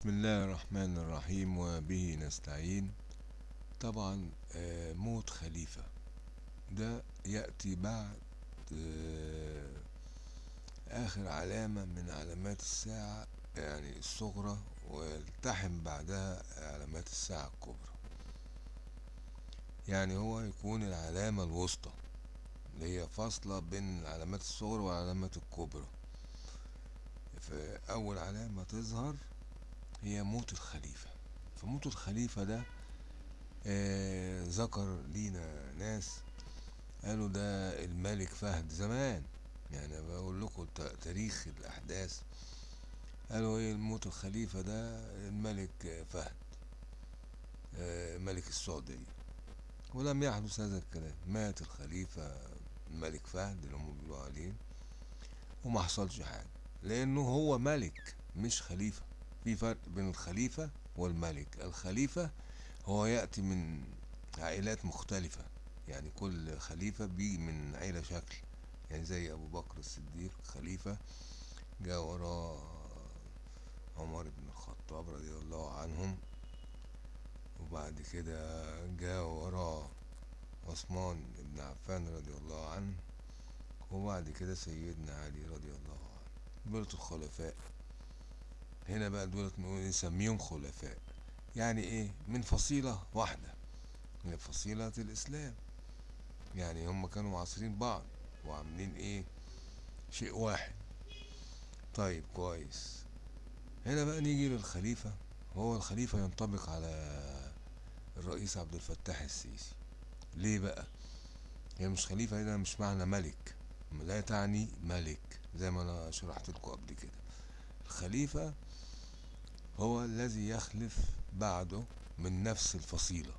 بسم الله الرحمن الرحيم وبه نستعين. طبعا آه، موت خليفة. ده يأتي بعد آه، آخر علامة من علامات الساعة يعني الصغرى ويلتحم بعدها علامات الساعة الكبرى. يعني هو يكون العلامة الوسطى اللي هي فاصلة بين العلامات الصغرى والعلامات الكبرى. فأول علامة تظهر هي موت الخليفة. فموت الخليفة ده آه ذكر لينا ناس قالوا ده الملك فهد زمان. يعني بقول لكم تاريخ الأحداث. قالوا إيه موت الخليفة ده؟ الملك فهد آه ملك السعودية. ولم يحدث هذا الكلام. مات الخليفة الملك فهد اللي هم بيقولوا عليه وما حصلش حاجة. لأنه هو ملك مش خليفة. في فرق بين الخليفة والملك. الخليفة هو يأتي من عائلات مختلفة يعني كل خليفة بيجي من عيلة شكل يعني زي أبو بكر الصديق خليفة جاء وراه عمر بن الخطاب رضي الله عنهم وبعد كده جاء وراه عثمان بن عفان رضي الله عنه وبعد كده سيدنا علي رضي الله عنه. دولة الخلفاء. هنا بقى دولة نسميهم خلفاء. يعني إيه؟ من فصيلة واحدة من فصيلة الإسلام. يعني هم كانوا معاصرين بعض وعاملين إيه؟ شيء واحد. طيب كويس. هنا بقى نيجي للخليفة. هو الخليفة ينطبق على الرئيس عبد الفتاح السيسي. ليه بقى؟ هي مش خليفة هنا مش معنى ملك. لا تعني ملك زي ما أنا شرحت لكم قبل كده. الخليفة هو الذي يخلف بعده من نفس الفصيلة.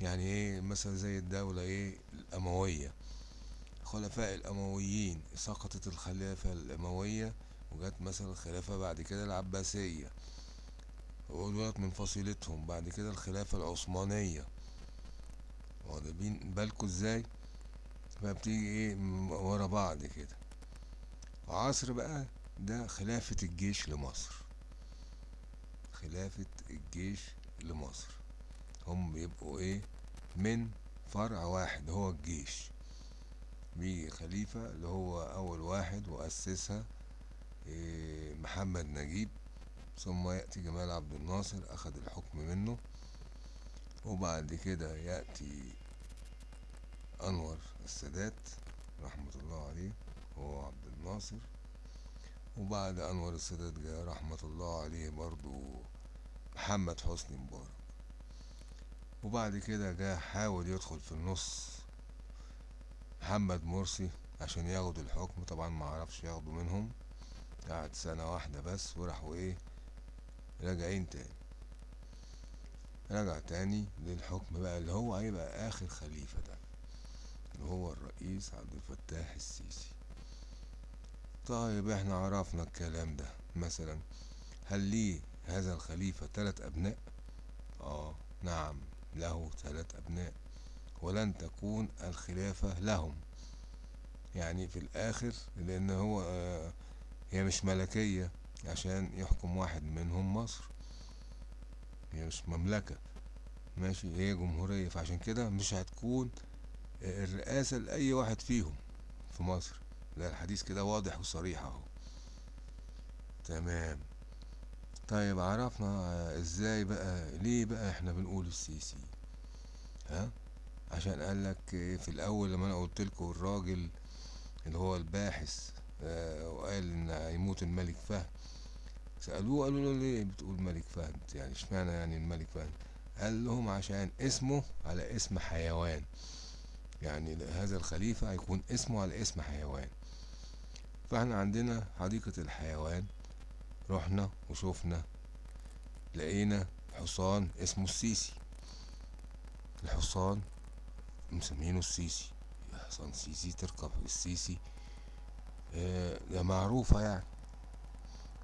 يعني إيه؟ مثلا زي الدولة إيه؟ الأموية. خلفاء الأمويين سقطت الخلافة الأموية وجت مثلا الخلافة بعد كده العباسية. ودولت من فصيلتهم بعد كده الخلافة العثمانية. واخدين بالكوا إزاي؟ فبتيجي إيه؟ ورا بعض كده. عصر بقى ده خلافة الجيش لمصر. خلافة الجيش لمصر. هم بيبقوا إيه؟ من فرع واحد هو الجيش. بيجي خليفة اللي هو أول واحد وأسسها إيه محمد نجيب. ثم يأتي جمال عبد الناصر أخذ الحكم منه. وبعد كده يأتي أنور السادات رحمة الله عليه هو عبد الناصر. وبعد أنور السادات جاء رحمة الله عليه برضو محمد حسني مبارك. وبعد كده جاء حاول يدخل في النص محمد مرسي عشان ياخد الحكم. طبعا ما عرفش ياخده منهم. قعد سنة واحدة بس وراحوا إيه راجعين تاني. رجع تاني للحكم بقى اللي هو هيبقى آخر خليفة ده اللي هو الرئيس عبد الفتاح السيسي. طيب إحنا عرفنا الكلام ده. مثلا هل ليه هذا الخليفة ثلاث أبناء؟ آه نعم له ثلاث أبناء. ولن تكون الخلافة لهم. يعني في الآخر لأن هو آه هي مش ملكية عشان يحكم واحد منهم مصر. هي مش مملكة. ماشي هي جمهورية. فعشان كده مش هتكون الرئاسة لأي واحد فيهم في مصر. لا الحديث كده واضح وصريح أهو. تمام. طيب عرفنا إزاي بقى ليه بقى إحنا بنقول السيسي؟ ها؟ عشان قالك في الأول لما أنا قلت لكم الراجل اللي هو الباحث آه وقال إن هيموت الملك فهد سألوه قالوا له ليه بتقول ملك فهد؟ يعني إشمعنى يعني الملك فهد؟ قال لهم عشان اسمه على اسم حيوان. يعني هذا الخليفة هيكون اسمه على اسم حيوان. فإحنا عندنا حديقة الحيوان. رحنا وشوفنا لقينا حصان اسمه السيسي. الحصان مسمينه السيسي. حصان سيسي تركب السيسي. آه ده معروفة يعني.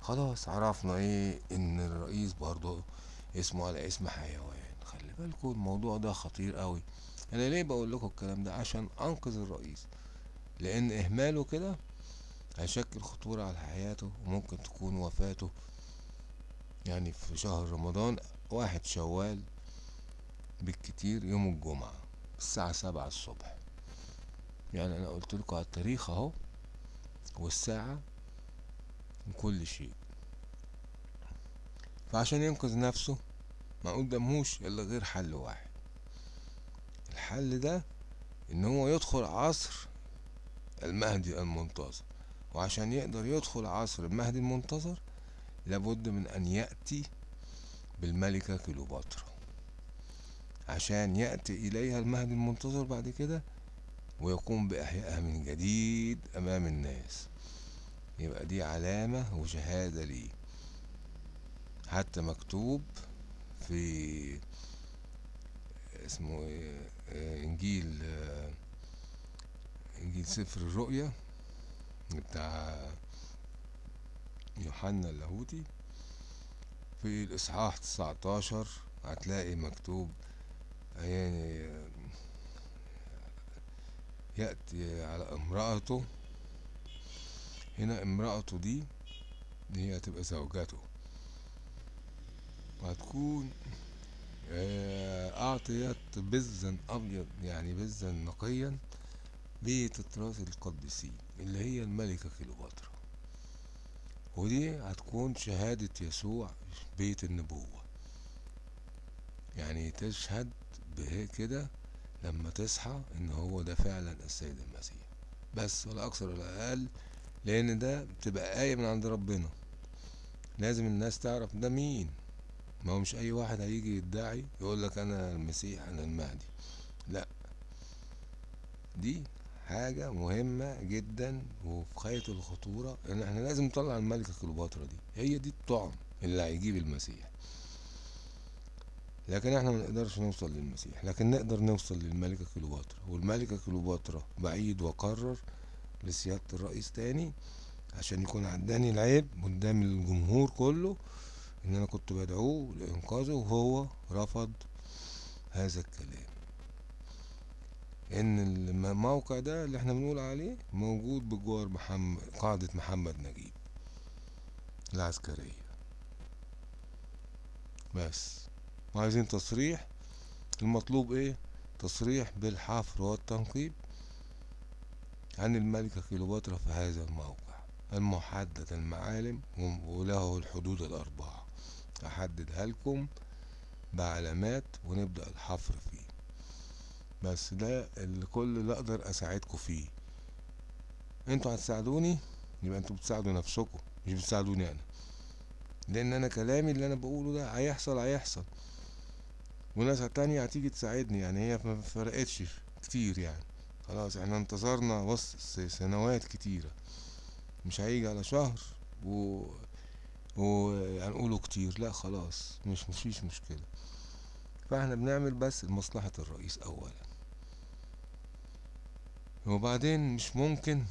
خلاص عرفنا إيه إن الرئيس برضه اسمه على اسم حيوان. خلي بالكم الموضوع ده خطير قوي. أنا ليه بقول لكم الكلام ده؟ عشان أنقذ الرئيس. لأن إهماله كده هيشكل خطورة على حياته وممكن تكون وفاته. يعني في شهر رمضان واحد شوال بالكتير يوم الجمعة الساعة سبعة الصبح. يعني أنا قلت لكم على التاريخ أهو والساعة وكل شيء. فعشان ينقذ نفسه ما قدامهوش إلا غير حل واحد. الحل ده إن هو يدخل عصر المهدي المنتظر وعشان يقدر يدخل عصر المهدي المنتظر لابد من أن يأتي بالملكة كليوباترا. عشان يأتي إليها المهدي المنتظر بعد كده ويقوم بإحيائها من جديد أمام الناس. يبقى دي علامة وشهادة ليه. حتى مكتوب في اسمه إيه آه، إنجيل آه، إنجيل سفر الرؤيا بتاع يوحنا اللاهوتي في الإصحاح 19 هتلاقي مكتوب يعني يأتي على امرأته. هنا امرأته دي دي هي هتبقى زوجته. وهتكون آه، أعطيت بزا أبيض يعني بزا نقيا. بتطراز القديسين اللي هي الملكة كليوباترا. ودي هتكون شهادة يسوع بيت النبوة. يعني تشهد به كده لما تصحى إن هو ده فعلا السيد المسيح. بس ولا أكثر ولا أقل لأن ده بتبقى آية من عند ربنا. لازم الناس تعرف ده مين. ما هو مش أي واحد هيجي يدعي يقول لك أنا المسيح أنا المهدي. لا. دي حاجة مهمة جدا وفي غاية الخطورة. ان إحنا لازم نطلع الملكة كليوباترا دي. هي دي الطعم اللي هيجيب المسيح. لكن إحنا ما نقدرش نوصل للمسيح. لكن نقدر نوصل للملكة كليوباترا. والملكة كليوباترا بعيد وقرر لسيادة الرئيس تاني عشان يكون عداني العيب قدام الجمهور كله إن أنا كنت بدعوه لإنقاذه وهو رفض هذا الكلام. إن الموقع ده اللي إحنا بنقول عليه موجود بجوار محمد قاعدة محمد نجيب. العسكرية. بس. وعايزين تصريح. المطلوب إيه؟ تصريح بالحفر والتنقيب عن الملكة كليوباترا في هذا الموقع. المحدد المعالم وله الحدود الأربعة. أحددها لكم بعلامات ونبدأ الحفر فيه. بس ده اللي كل اللي أقدر أساعدكم فيه. أنتوا هتساعدوني؟ يبقى أنتوا بتساعدوا نفسكم مش بتساعدوني أنا. لأن أنا كلامي اللي أنا بقوله ده هيحصل هيحصل. وناس تانية هتيجي تساعدني يعني هي ما فرقتش كتير يعني. خلاص إحنا انتظرنا بص سنوات كتيرة. مش هيجي على شهر و وهنقوله كتير. لا خلاص مش مفيش مشكلة. فاحنا بنعمل بس لمصلحة الرئيس اولا. وبعدين مش ممكن.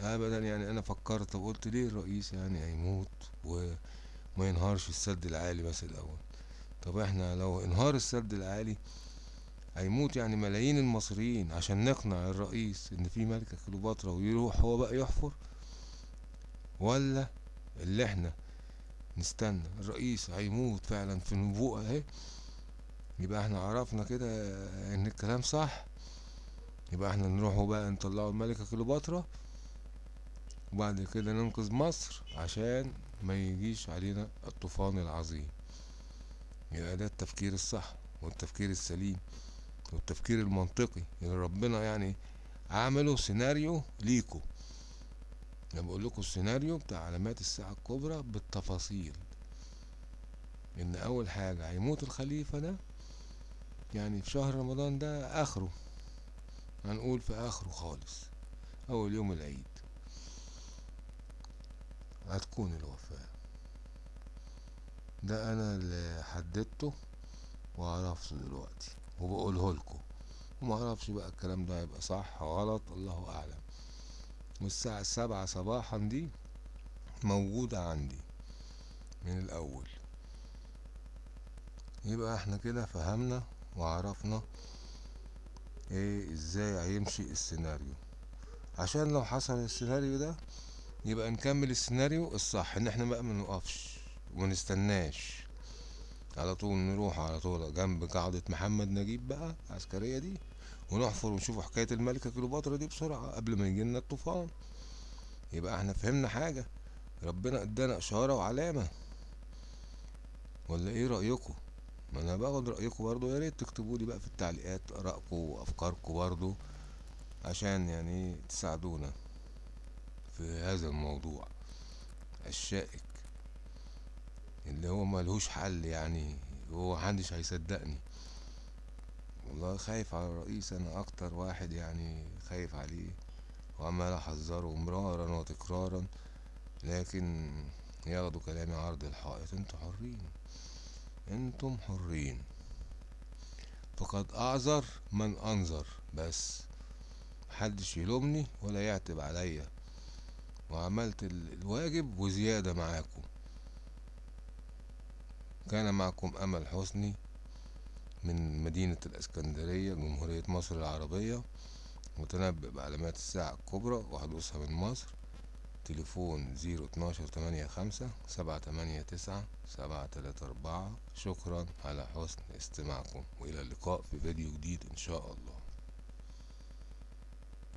ابدا يعني أنا فكرت وقلت ليه الرئيس يعني هيموت وما ينهارش السد العالي بس الأول؟ طب إحنا لو انهار السد العالي هيموت يعني ملايين المصريين عشان نقنع الرئيس إن في ملكة كليوباترا ويروح هو بقى يحفر؟ ولا اللي إحنا نستنى الرئيس هيموت فعلا في نبوءة أهي؟ يبقى إحنا عرفنا كده إن الكلام صح؟ يبقى إحنا نروحوا بقى نطلعوا الملكة كليوباترا وبعد كده ننقذ مصر عشان ما يجيش علينا الطوفان العظيم. يبقى ده التفكير الصح والتفكير السليم والتفكير المنطقي اللي ربنا يعني عمله سيناريو ليكو. أنا بقول لكم السيناريو بتاع علامات الساعة الكبرى بالتفاصيل. إن أول حاجة هيموت الخليفة ده يعني في شهر رمضان ده آخره. هنقول في آخره خالص أول يوم العيد. هتكون الوفاة. ده أنا اللي حددته وعرفته دلوقتي وبقوله لكم. وما أعرفش بقى الكلام ده هيبقى صح غلط الله أعلم. والساعة السبعة صباحا دي موجودة عندي من الأول. يبقى إحنا كده فهمنا وعرفنا إيه إزاي هيمشي السيناريو. عشان لو حصل السيناريو ده يبقى نكمل السيناريو الصح إن إحنا بقى منوقفش ومنستناش على طول نروح على طول جنب قاعدة محمد نجيب بقى العسكرية دي ونحفر ونشوف حكاية الملكة كليوباترا دي بسرعة قبل ما يجيلنا الطوفان. يبقى إحنا فهمنا حاجة. ربنا إدانا إشارة وعلامة. ولا إيه رأيكم؟ ما أنا باخد رأيكم برضو يا ريت تكتبوا لي بقى في التعليقات ارائكم وأفكاركم برضو عشان يعني تساعدونا في هذا الموضوع. الشائك اللي هو ملهوش حل يعني هو محدش هيصدقني. والله خايف على الرئيس أنا أكتر واحد يعني خايف عليه وعمال أحذره مرارا وتكرارا لكن ياخدوا كلامي عرض الحائط. أنتوا حرين. أنتم حرين. فقد أعذر من انظر بس محدش يلومني ولا يعتب عليا. وعملت ال- الواجب وزيادة معاكم. كان معكم أمل حسني من مدينة الإسكندرية جمهورية مصر العربية متنبئ بعلامات الساعة الكبرى وحدوثها من مصر. تليفون زيرو اتناشر تمانية خمسة سبعة تمانية تسعة سبعة تلاتة أربعة. شكرا على حسن استماعكم وإلى اللقاء في فيديو جديد إن شاء الله.